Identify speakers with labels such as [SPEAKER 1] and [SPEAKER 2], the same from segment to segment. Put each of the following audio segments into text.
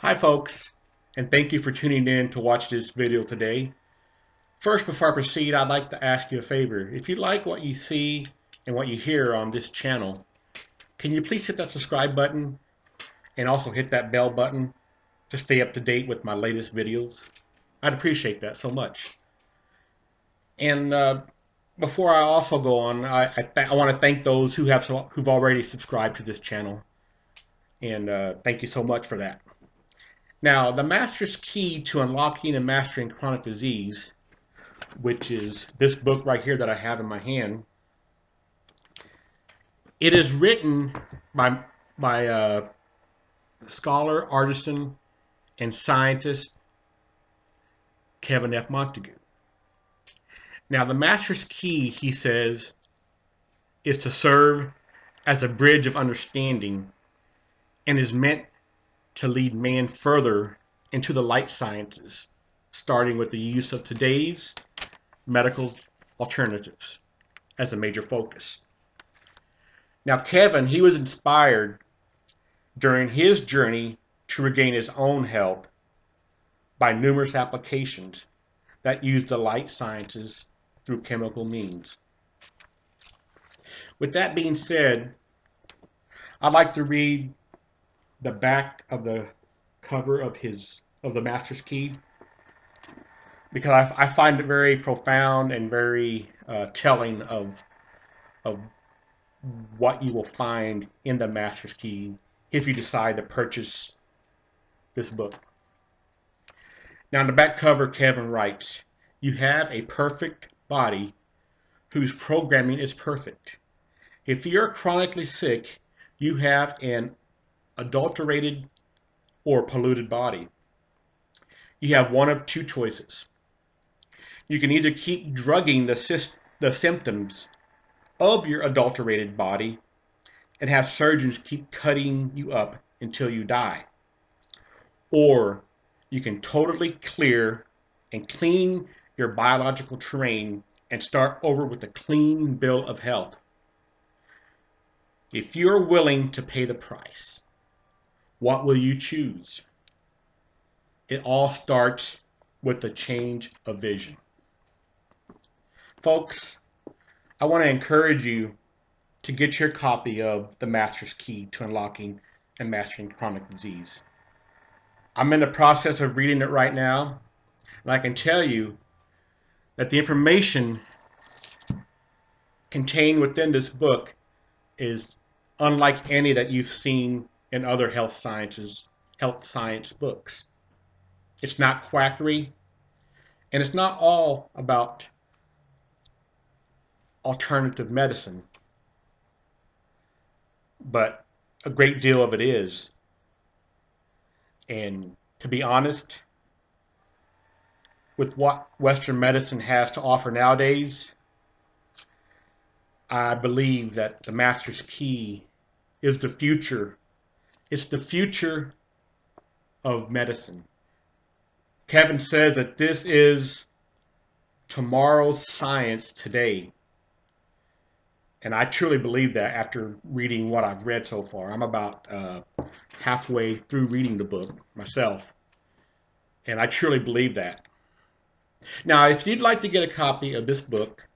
[SPEAKER 1] Hi folks, and thank you for tuning in to watch this video today. First, before I proceed, I'd like to ask you a favor. If you like what you see and what you hear on this channel, can you please hit that subscribe button and also hit that bell button to stay up to date with my latest videos? I'd appreciate that so much. And uh, before I also go on, I, I, I want to thank those who have who've already subscribed to this channel, and uh, thank you so much for that. Now, the master's key to unlocking and mastering chronic disease, which is this book right here that I have in my hand, it is written by by uh, scholar, artisan, and scientist Kevin F. Montague. Now, the master's key, he says, is to serve as a bridge of understanding and is meant to lead man further into the light sciences, starting with the use of today's medical alternatives as a major focus. Now, Kevin, he was inspired during his journey to regain his own health by numerous applications that use the light sciences through chemical means. With that being said, I'd like to read the back of the cover of his of the Master's Key because I, I find it very profound and very uh, telling of of what you will find in the Master's Key if you decide to purchase this book. Now, in the back cover, Kevin writes, You have a perfect body whose programming is perfect. If you're chronically sick, you have an adulterated or polluted body. You have one of two choices. You can either keep drugging the, the symptoms of your adulterated body and have surgeons keep cutting you up until you die. Or you can totally clear and clean your biological terrain and start over with a clean bill of health. If you're willing to pay the price, what will you choose? It all starts with a change of vision. Folks, I want to encourage you to get your copy of The Master's Key to Unlocking and Mastering Chronic Disease. I'm in the process of reading it right now, and I can tell you that the information contained within this book is unlike any that you've seen in other health sciences, health science books. It's not quackery, and it's not all about alternative medicine, but a great deal of it is. And to be honest, with what Western medicine has to offer nowadays, I believe that the Master's Key is the future. It's the future of medicine. Kevin says that this is tomorrow's science today. And I truly believe that after reading what I've read so far. I'm about uh, halfway through reading the book myself. And I truly believe that. Now, if you'd like to get a copy of this book,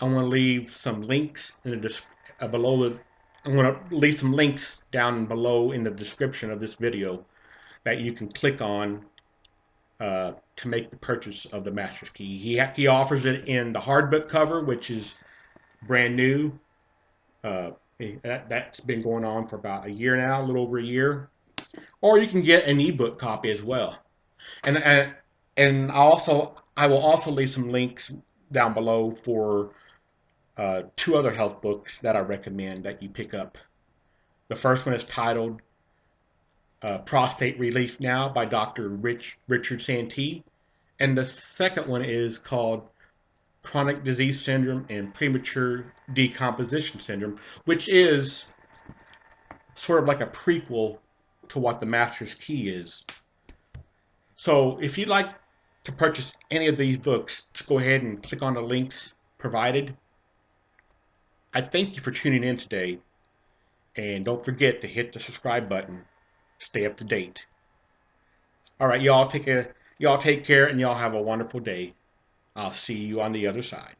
[SPEAKER 1] I want to leave some links in the uh, below the. I'm going to leave some links down below in the description of this video that you can click on uh, to make the purchase of the Master's Key. He he offers it in the hardbook cover, which is brand new. Uh, that, that's been going on for about a year now, a little over a year. Or you can get an ebook copy as well. And, and and also I will also leave some links down below for uh, two other health books that I recommend that you pick up. The first one is titled uh, Prostate Relief Now by Dr. Rich, Richard Santee. And the second one is called Chronic Disease Syndrome and Premature Decomposition Syndrome, which is sort of like a prequel to what the Master's Key is. So if you'd like to purchase any of these books, just go ahead and click on the links provided. I thank you for tuning in today, and don't forget to hit the subscribe button. Stay up to date. All right, y'all take a y'all take care and y'all have a wonderful day. I'll see you on the other side.